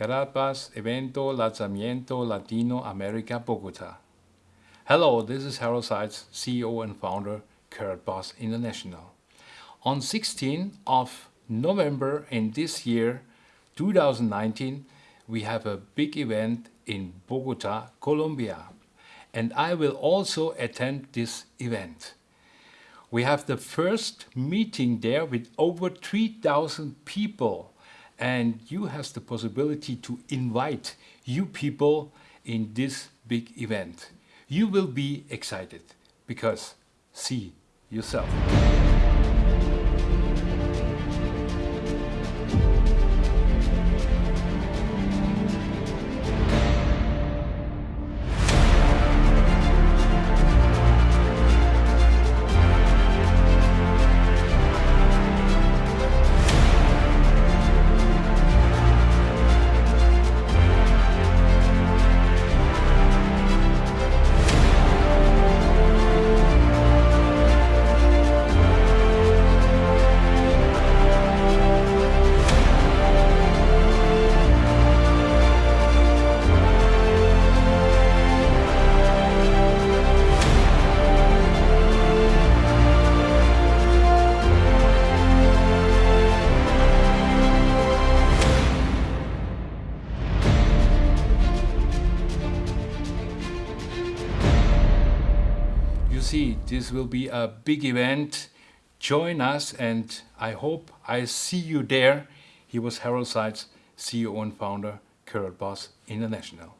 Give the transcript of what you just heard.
Karatbars Evento Lanzamiento Latino America Bogota. Hello, this is Harald Seitz, CEO and founder Karatbars International. On 16th of November in this year, 2019, we have a big event in Bogota, Colombia. And I will also attend this event. We have the first meeting there with over 3,000 people and you have the possibility to invite you people in this big event. You will be excited because see yourself. You see, this will be a big event. Join us and I hope I see you there. He was Harald Seitz, CEO and founder, Karatbars International.